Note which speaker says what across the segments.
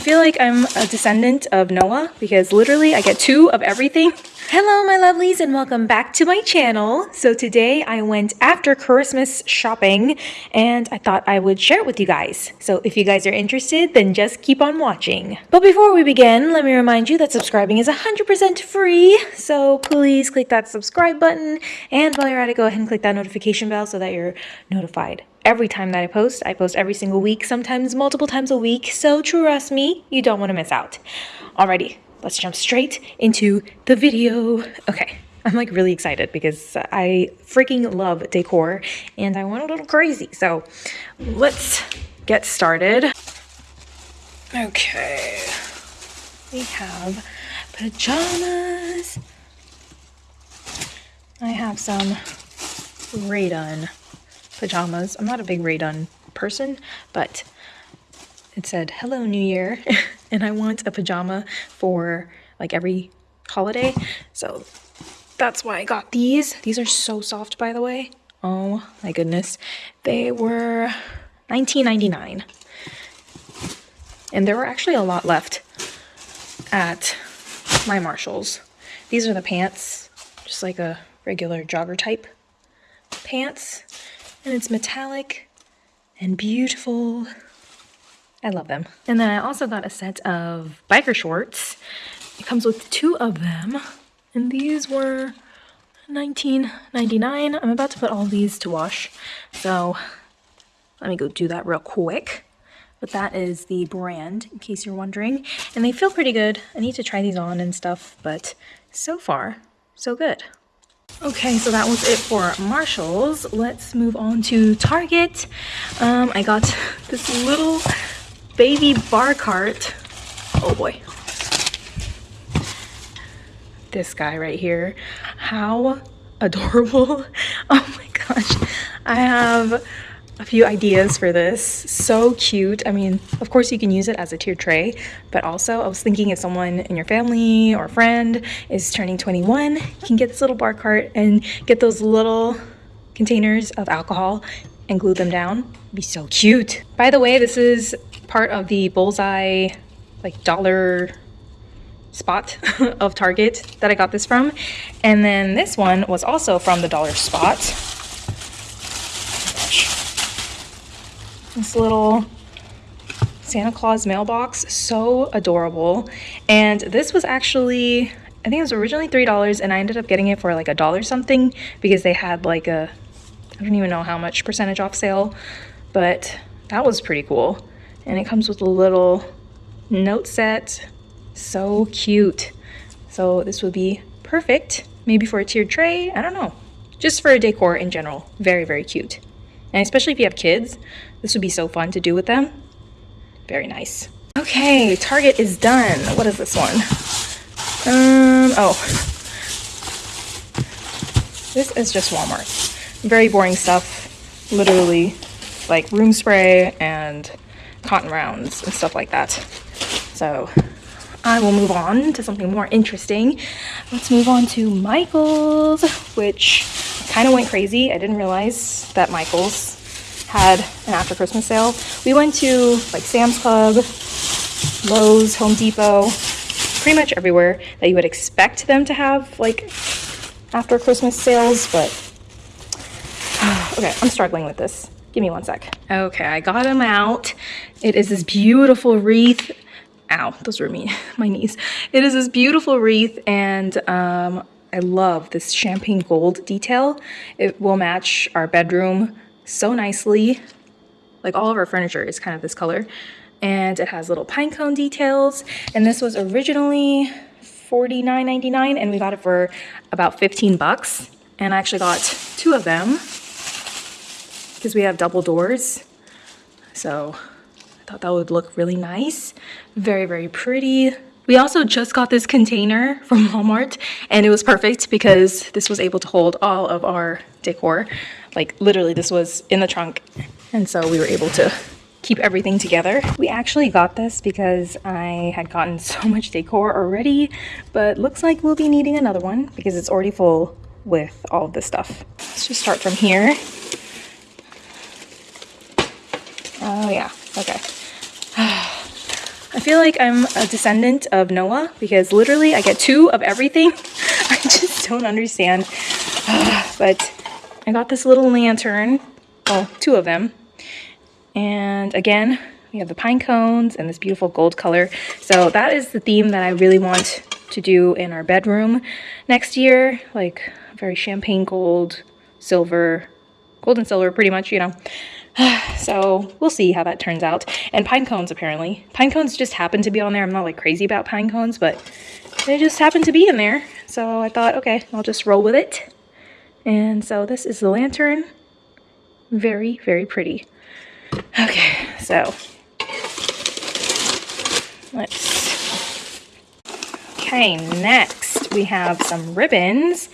Speaker 1: I feel like I'm a descendant of Noah because literally I get two of everything. Hello my lovelies and welcome back to my channel. So today I went after Christmas shopping and I thought I would share it with you guys. So if you guys are interested then just keep on watching. But before we begin let me remind you that subscribing is 100% free. So please click that subscribe button and while you're at it go ahead and click that notification bell so that you're notified every time that I post. I post every single week, sometimes multiple times a week. So trust me, you don't want to miss out. Alrighty, let's jump straight into the video. Okay, I'm like really excited because I freaking love decor and I went a little crazy. So let's get started. Okay, we have pajamas. I have some Rae Dunn pajamas. I'm not a big Rae Dunn person, but it said hello new year and I want a pajama for like every holiday. So that's why I got these. These are so soft by the way. Oh my goodness. They were $19.99. And there were actually a lot left at my Marshalls. These are the pants, just like a regular jogger type pants. And it's metallic and beautiful. I love them. And then I also got a set of biker shorts. It comes with two of them. And these were $19.99. I'm about to put all these to wash. So let me go do that real quick. But that is the brand, in case you're wondering. And they feel pretty good. I need to try these on and stuff, but so far, so good. Okay, so that was it for Marshalls. Let's move on to Target. Um, I got this little baby bar cart. Oh boy. This guy right here. How adorable. Oh my gosh. I have a few ideas for this. So cute. I mean, of course you can use it as a tier tray, but also I was thinking if someone in your family or friend is turning 21, you can get this little bar cart and get those little containers of alcohol and glue them down. It'd be so cute. By the way, this is part of the bullseye like dollar spot of Target that I got this from. And then this one was also from the dollar spot. This little Santa Claus mailbox, so adorable. And this was actually, I think it was originally $3 and I ended up getting it for like a dollar something because they had like a, I don't even know how much percentage off sale, but that was pretty cool. And it comes with a little note set. So cute. So this would be perfect maybe for a tiered tray. I don't know. Just for a decor in general. Very very cute and especially if you have kids this would be so fun to do with them. Very nice. Okay target is done. What is this one? Um oh. This is just walmart. Very boring stuff. Literally like room spray and cotton rounds and stuff like that. So I will move on to something more interesting. Let's move on to Michael's, which kind of went crazy. I didn't realize that Michael's had an after Christmas sale. We went to like Sam's Club, Lowe's, Home Depot, pretty much everywhere that you would expect them to have like after Christmas sales, but okay, I'm struggling with this. Give me one sec. Okay, I got him out. It is this beautiful wreath. Ow, those were me, my knees. It is this beautiful wreath and um, I love this champagne gold detail. It will match our bedroom so nicely. Like all of our furniture is kind of this color. And it has little pine cone details. And this was originally $49.99 and we got it for about 15 bucks. And I actually got two of them because we have double doors. So I thought that would look really nice. Very, very pretty. We also just got this container from Walmart and it was perfect because this was able to hold all of our decor. Like literally this was in the trunk. And so we were able to keep everything together. We actually got this because I had gotten so much decor already, but looks like we'll be needing another one because it's already full with all of this stuff. Let's just start from here. Oh yeah, okay. I feel like I'm a descendant of Noah because literally I get two of everything. I just don't understand. but I got this little lantern, well, two of them. And again, we have the pine cones and this beautiful gold color. So that is the theme that I really want to do in our bedroom next year. Like very champagne gold, silver, gold and silver pretty much, you know. so we'll see how that turns out. And pine cones, apparently. Pine cones just happen to be on there. I'm not like crazy about pine cones, but they just happen to be in there. So I thought, okay, I'll just roll with it. And so this is the lantern. Very, very pretty. Okay, so let's... Okay, next we have some ribbons.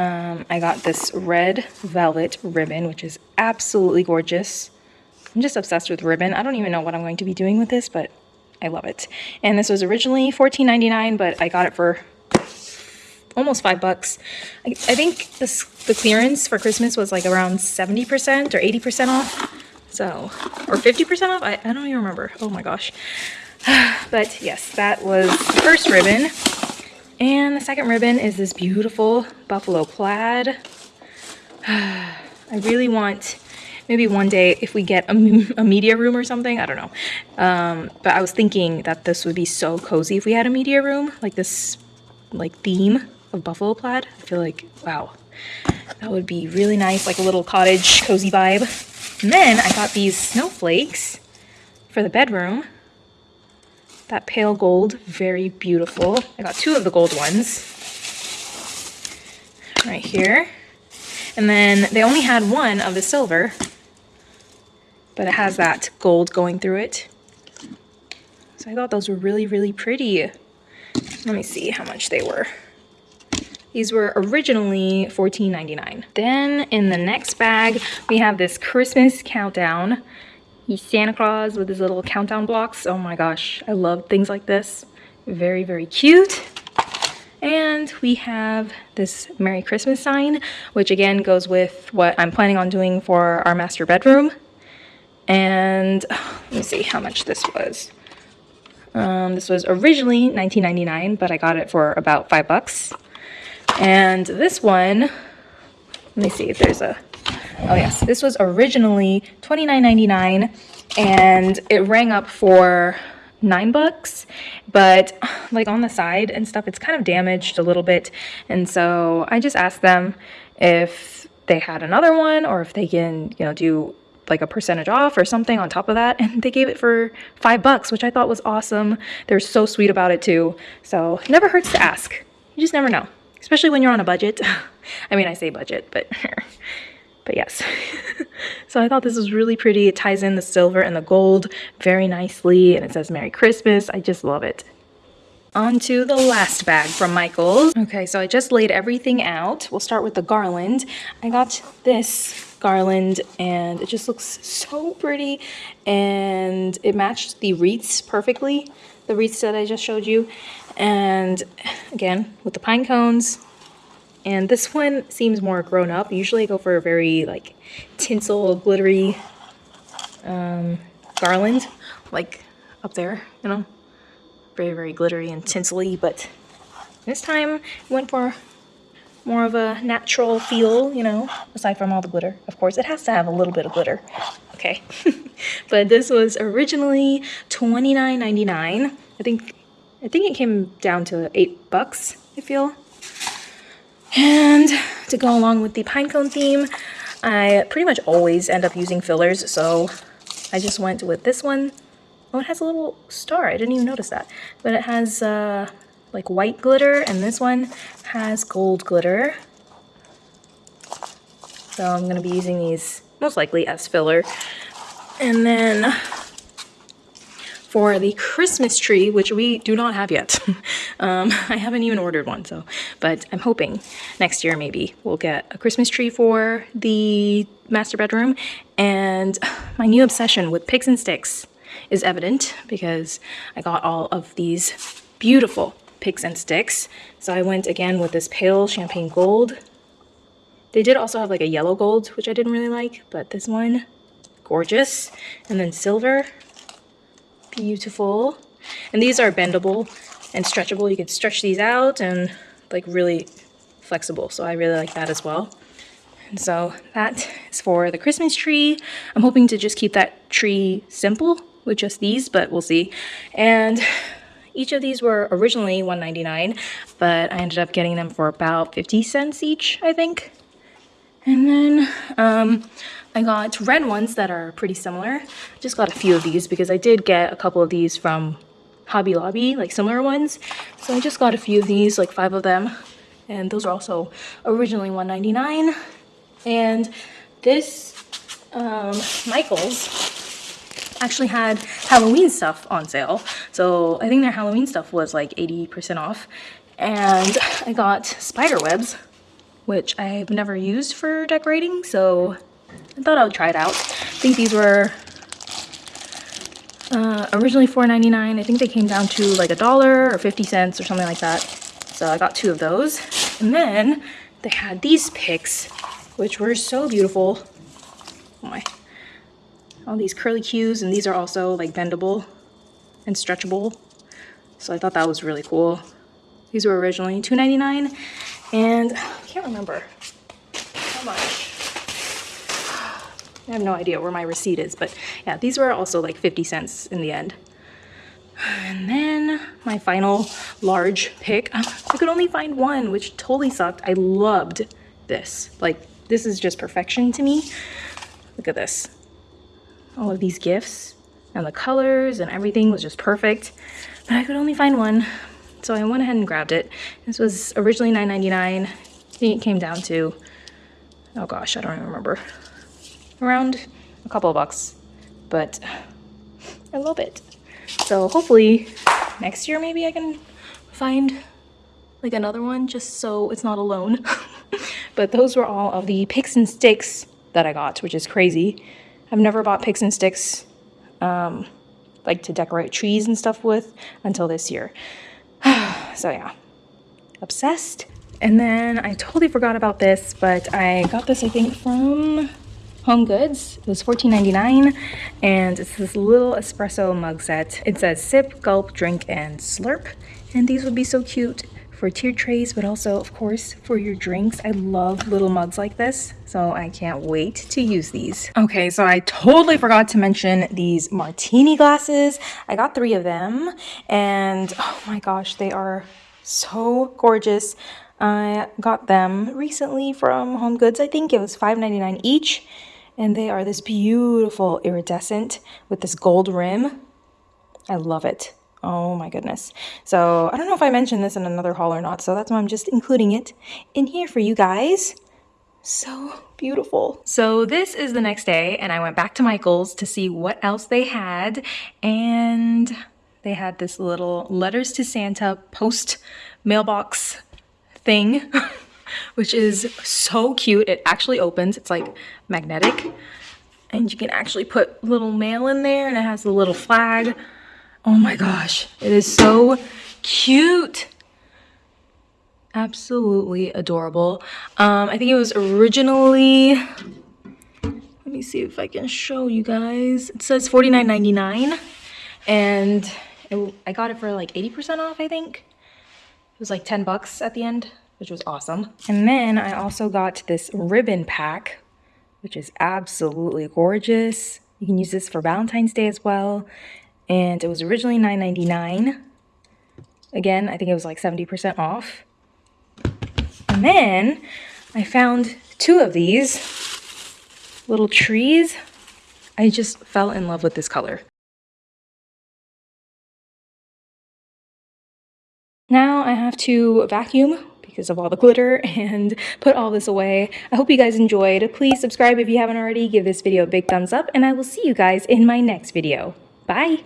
Speaker 1: Um, I got this red velvet ribbon, which is absolutely gorgeous. I'm just obsessed with ribbon. I don't even know what I'm going to be doing with this, but I love it. And this was originally $14.99, but I got it for almost five bucks. I, I think this, the clearance for Christmas was like around 70% or 80% off. So, or 50% off? I, I don't even remember. Oh my gosh. But yes, that was the first ribbon. And the second ribbon is this beautiful buffalo plaid. I really want, maybe one day if we get a, a media room or something, I don't know. Um, but I was thinking that this would be so cozy if we had a media room, like this like theme of buffalo plaid. I feel like, wow, that would be really nice, like a little cottage cozy vibe. And then I got these snowflakes for the bedroom that pale gold, very beautiful. I got two of the gold ones right here. And then they only had one of the silver, but it has that gold going through it. So I thought those were really, really pretty. Let me see how much they were. These were originally $14.99. Then in the next bag, we have this Christmas countdown. Santa Claus with his little countdown blocks. Oh my gosh, I love things like this. Very, very cute. And we have this Merry Christmas sign, which again goes with what I'm planning on doing for our master bedroom. And let me see how much this was. Um, this was originally $19.99, but I got it for about five bucks. And this one, let me see if there's a Oh yes, this was originally $29.99 and it rang up for nine bucks but like on the side and stuff it's kind of damaged a little bit and so I just asked them if they had another one or if they can you know do like a percentage off or something on top of that and they gave it for five bucks which I thought was awesome. They're so sweet about it too. So never hurts to ask. You just never know especially when you're on a budget. I mean I say budget but But yes, so I thought this was really pretty. It ties in the silver and the gold very nicely and it says Merry Christmas. I just love it. On to the last bag from Michaels. Okay, so I just laid everything out. We'll start with the garland. I got this garland and it just looks so pretty and it matched the wreaths perfectly, the wreaths that I just showed you. And again, with the pine cones, and this one seems more grown up. Usually I go for a very like tinsel, glittery um, garland, like up there, you know, very, very glittery and tinsely, but this time went for more of a natural feel, you know, aside from all the glitter. Of course, it has to have a little bit of glitter, okay? but this was originally $29.99. I think, I think it came down to eight bucks, I feel. And to go along with the pinecone theme, I pretty much always end up using fillers, so I just went with this one. Oh, it has a little star. I didn't even notice that. But it has uh, like white glitter, and this one has gold glitter. So I'm going to be using these most likely as filler. And then for the Christmas tree, which we do not have yet. um, I haven't even ordered one, so, but I'm hoping next year maybe we'll get a Christmas tree for the master bedroom. And my new obsession with picks and sticks is evident because I got all of these beautiful picks and sticks. So I went again with this pale champagne gold. They did also have like a yellow gold, which I didn't really like, but this one, gorgeous. And then silver, beautiful. And these are bendable and stretchable. You can stretch these out and like really flexible. So I really like that as well. And so that is for the Christmas tree. I'm hoping to just keep that tree simple with just these, but we'll see. And each of these were originally $1.99, but I ended up getting them for about 50 cents each, I think. And then um, I got red ones that are pretty similar. Just got a few of these because I did get a couple of these from Hobby Lobby, like similar ones. So I just got a few of these, like five of them. And those are also originally $1.99. And this um, Michaels actually had Halloween stuff on sale. So I think their Halloween stuff was like 80% off. And I got spider webs, which I've never used for decorating. So I thought I would try it out. I think these were uh, originally $4.99. I think they came down to like a dollar or 50 cents or something like that. So I got two of those. And then they had these picks, which were so beautiful. Oh my, all these curly cues and these are also like bendable and stretchable. So I thought that was really cool. These were originally $2.99 and I can't remember how much. I have no idea where my receipt is, but yeah, these were also like 50 cents in the end. And then my final large pick, um, I could only find one, which totally sucked. I loved this. Like, this is just perfection to me. Look at this all of these gifts and the colors and everything was just perfect but I could only find one so I went ahead and grabbed it this was originally $9.99 I think it came down to oh gosh I don't even remember around a couple of bucks but I love it so hopefully next year maybe I can find like another one just so it's not alone but those were all of the picks and sticks that I got which is crazy I've never bought picks and sticks um, like to decorate trees and stuff with until this year. so yeah, obsessed. And then I totally forgot about this, but I got this I think from Home Goods. It was $14.99 and it's this little espresso mug set. It says sip, gulp, drink, and slurp. And these would be so cute for tier trays, but also, of course, for your drinks. I love little mugs like this, so I can't wait to use these. Okay, so I totally forgot to mention these martini glasses. I got three of them, and oh my gosh, they are so gorgeous. I got them recently from Home Goods. I think it was $5.99 each. And they are this beautiful iridescent with this gold rim. I love it. Oh my goodness. So I don't know if I mentioned this in another haul or not, so that's why I'm just including it in here for you guys. So beautiful. So this is the next day and I went back to Michael's to see what else they had and they had this little letters to Santa post mailbox thing which is so cute. It actually opens. It's like magnetic and you can actually put little mail in there and it has a little flag. Oh my gosh, it is so cute. Absolutely adorable. Um, I think it was originally, let me see if I can show you guys. It says $49.99 and it, I got it for like 80% off, I think. It was like 10 bucks at the end, which was awesome. And then I also got this ribbon pack, which is absolutely gorgeous. You can use this for Valentine's Day as well and it was originally $9.99. Again, I think it was like 70% off. And then I found two of these little trees. I just fell in love with this color. Now I have to vacuum because of all the glitter and put all this away. I hope you guys enjoyed. Please subscribe if you haven't already. Give this video a big thumbs up and I will see you guys in my next video. Bye.